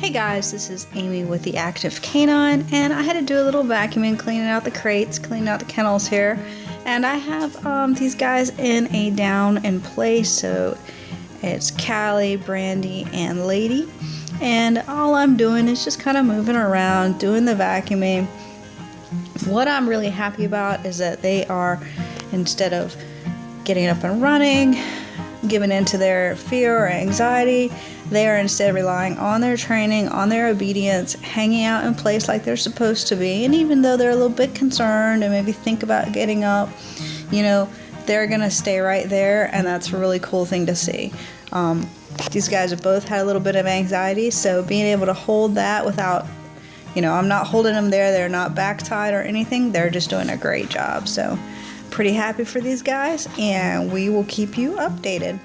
Hey guys, this is Amy with the Active Canine, and I had to do a little vacuuming, cleaning out the crates, cleaning out the kennels here. And I have um, these guys in a down in place, so it's Callie, Brandy, and Lady. And all I'm doing is just kind of moving around, doing the vacuuming. What I'm really happy about is that they are, instead of getting up and running, giving into their fear or anxiety. They are instead relying on their training, on their obedience, hanging out in place like they're supposed to be. And even though they're a little bit concerned and maybe think about getting up, you know, they're going to stay right there. And that's a really cool thing to see. Um, these guys have both had a little bit of anxiety, so being able to hold that without you know, I'm not holding them there, they're not back tied or anything, they're just doing a great job. So, pretty happy for these guys, and we will keep you updated.